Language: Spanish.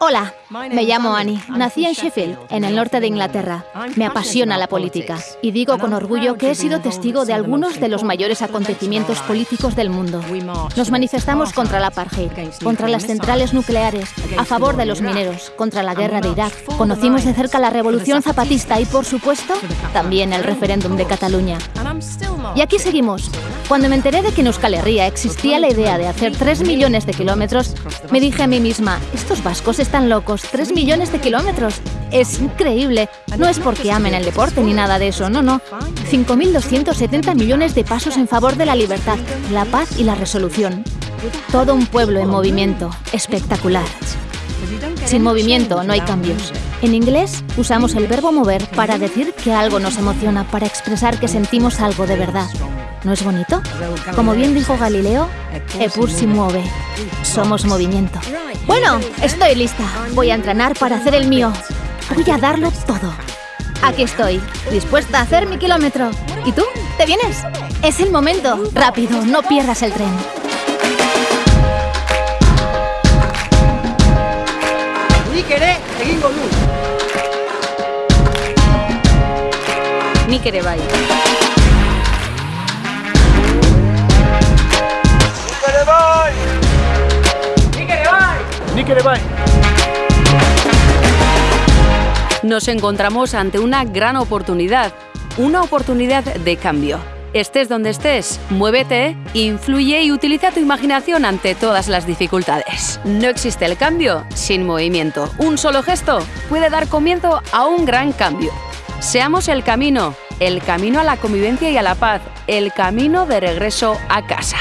Hola, me llamo Annie. Nací en Sheffield, en el norte de Inglaterra. Me apasiona la política y digo con orgullo que he sido testigo de algunos de los mayores acontecimientos políticos del mundo. Nos manifestamos contra la apartheid, contra las centrales nucleares, a favor de los mineros, contra la guerra de Irak. Conocimos de cerca la revolución zapatista y, por supuesto, también el referéndum de Cataluña. Y aquí seguimos. Cuando me enteré de que en Euskal Herria existía la idea de hacer 3 millones de kilómetros, me dije a mí misma, estos vascos están locos, 3 millones de kilómetros. Es increíble. No es porque amen el deporte ni nada de eso, no, no. 5.270 millones de pasos en favor de la libertad, la paz y la resolución. Todo un pueblo en movimiento. Espectacular. Sin movimiento no hay cambios. En inglés usamos el verbo mover para decir que algo nos emociona, para expresar que sentimos algo de verdad. ¿No es bonito? Como bien dijo Galileo, Epur si mueve. Somos movimiento. Bueno, estoy lista. Voy a entrenar para hacer el mío. Voy a darlo todo. Aquí estoy, dispuesta a hacer mi kilómetro. ¿Y tú? ¿Te vienes? Es el momento. Rápido, no pierdas el tren. Nik egingo du. Nik. Nos encontramos ante una gran oportunidad, una oportunidad de cambio. Estés donde estés, muévete, influye y utiliza tu imaginación ante todas las dificultades. No existe el cambio sin movimiento. Un solo gesto puede dar comienzo a un gran cambio. Seamos el camino, el camino a la convivencia y a la paz, el camino de regreso a casa.